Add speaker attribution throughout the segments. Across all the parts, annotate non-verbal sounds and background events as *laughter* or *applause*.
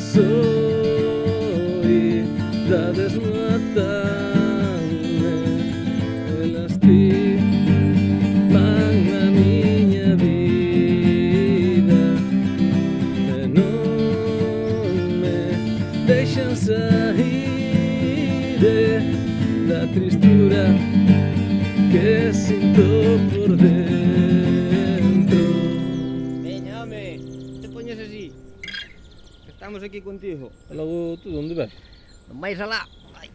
Speaker 1: soidades soledad desmatan e lastiman a miña vida. E non me deixan sair da tristura que sinto por dentro.
Speaker 2: Veña, home, te poñes así estamos aquí contigo.
Speaker 1: Logo, tú onde vas?
Speaker 2: Non vais alá. Vai.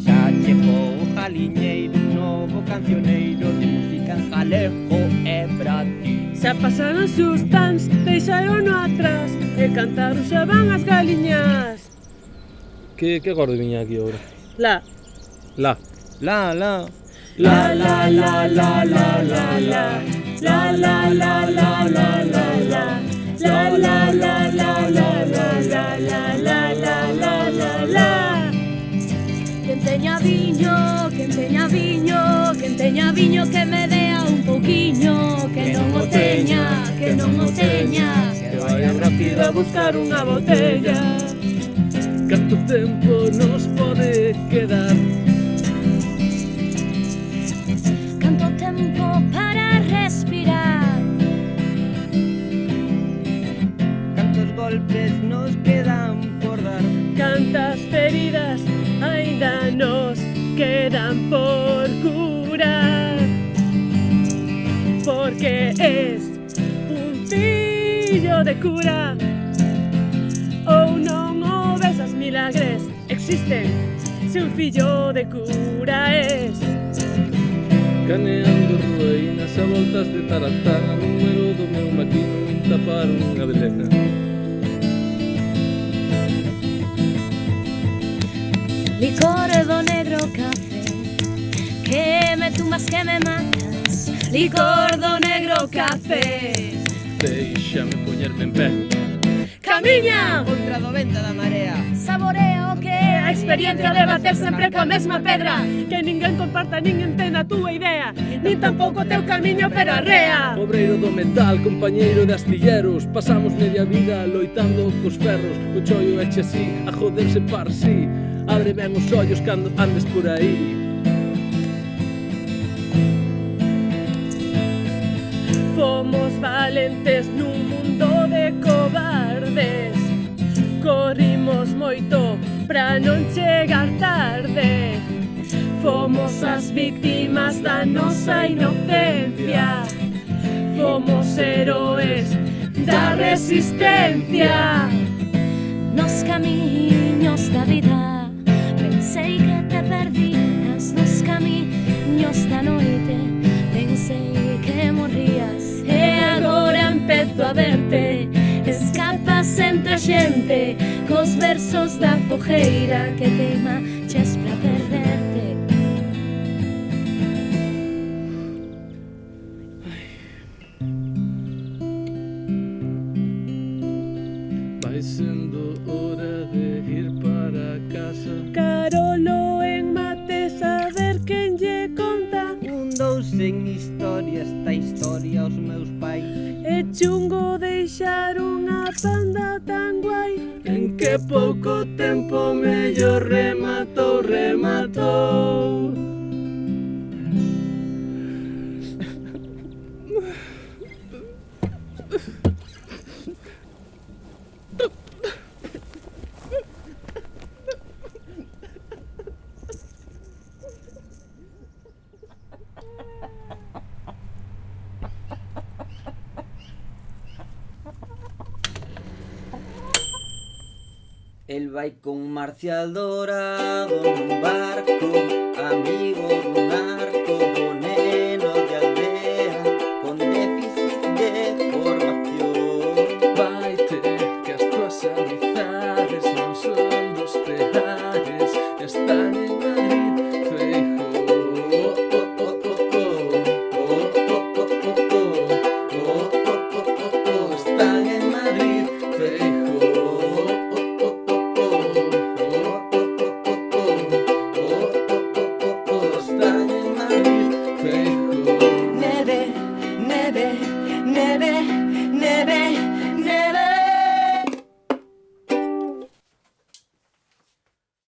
Speaker 2: Xa chegou o jaliñeiro novo cancioneiro de música en jalejo e brati
Speaker 3: Xa pasaron sus tans, deixaron atrás e cantar xa van as galiñas
Speaker 1: Que, que acorde viña aquí agora?
Speaker 3: La,
Speaker 1: La
Speaker 2: La, la.
Speaker 1: la,
Speaker 3: la, la, la, la, la, la La, la, la, la, la, la, la La, la, la, la, la, la, la, la, la, la, la, la, la
Speaker 4: Quen teña viño, quen teña viño, quen teña viño que me dea un pouquiño, que non o teña, que non o teña. Que
Speaker 2: vaya
Speaker 1: rápido a buscar Unha botella Canto tempo nos pode quedar.
Speaker 4: Canto tempo para respirar.
Speaker 2: Cantos golpes nos quedan por dar.
Speaker 3: Cantas feridas aínda nos quedan por curar. Porque es un fillo de cura milagres existen. Si un fillo de cura es.
Speaker 1: Caneando ruínas a voltas de tarantana número do meu maquino tapar unha belena
Speaker 4: Licor do negro café Que me tumbas, que me matas. Licor do negro
Speaker 3: café.
Speaker 1: Deixame poñerme en pé
Speaker 3: camiña
Speaker 2: Contra do vento da marea
Speaker 4: Saborea o que é a
Speaker 3: experiencia de bater sempre coa mesma pedra. Que ninguén comparta nin entenda a túa idea Nin tampouco teu camiño pero arrea
Speaker 1: Obreiro do metal, compañeiro de astilleros. Pasamos media vida loitando cos ferros. O chollo eche así, a joderse par si sí. Abre ben os ollos cando andes por aí.
Speaker 3: Somos valentes nun mundo de cosas moito pra non chegar tarde Fomos as víctimas da nosa inocencia Fomos heroes da resistencia
Speaker 4: nos camiños da vida. Pensei que te perdías nos camiños da noite. Pensei que morrías estás entre a xente Cos versos da fogueira que queima Ches pra perderte.
Speaker 1: Vai sendo hora de ir para casa.
Speaker 3: Carolo en mate saber quen lle conta.
Speaker 2: Un dous en historia esta historia aos meus pais.
Speaker 3: É chungo deixar un tan guay
Speaker 1: En que poco tiempo me yo remato, remato. *laughs*
Speaker 2: Él va con un marcial dorado en un barco, amigo de un arco, boneno de aldea, con déficit de formación.
Speaker 1: Baite, que as tuas amizades no son dos peares, están en Madrid, feijo. Están en Madrid, feijo.